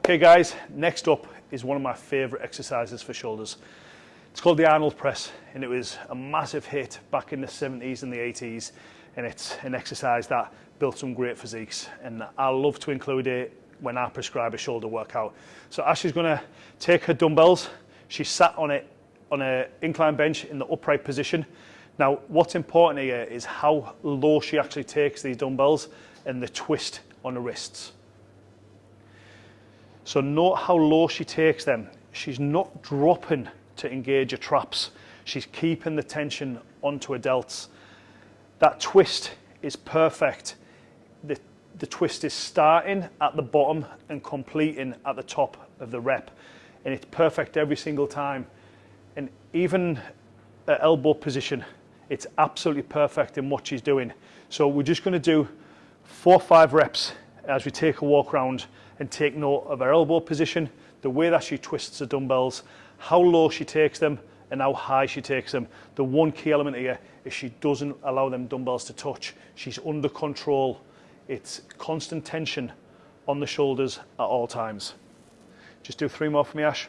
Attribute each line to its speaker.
Speaker 1: Okay guys, next up is one of my favorite exercises for shoulders. It's called the Arnold press and it was a massive hit back in the 70s and the 80s and it's an exercise that built some great physiques and I love to include it when I prescribe a shoulder workout. So Ashley's gonna take her dumbbells, she's sat on it on an incline bench in the upright position. Now what's important here is how low she actually takes these dumbbells and the twist on the wrists. So note how low she takes them. She's not dropping to engage her traps. She's keeping the tension onto her delts. That twist is perfect. The, the twist is starting at the bottom and completing at the top of the rep. And it's perfect every single time. And even at elbow position, it's absolutely perfect in what she's doing. So we're just gonna do four five reps as we take a walk around and take note of her elbow position, the way that she twists the dumbbells, how low she takes them and how high she takes them. The one key element here is she doesn't allow them dumbbells to touch. She's under control. It's constant tension on the shoulders at all times. Just do three more for me, Ash.